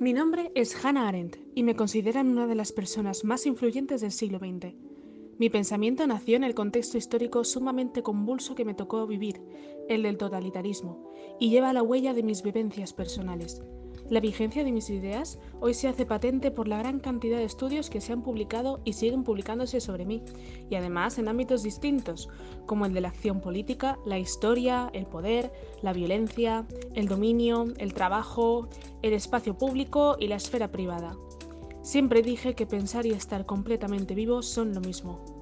Mi nombre es Hannah Arendt y me consideran una de las personas más influyentes del siglo XX. Mi pensamiento nació en el contexto histórico sumamente convulso que me tocó vivir, el del totalitarismo, y lleva la huella de mis vivencias personales. La vigencia de mis ideas hoy se hace patente por la gran cantidad de estudios que se han publicado y siguen publicándose sobre mí, y además en ámbitos distintos, como el de la acción política, la historia, el poder, la violencia, el dominio, el trabajo, el espacio público y la esfera privada. Siempre dije que pensar y estar completamente vivo son lo mismo.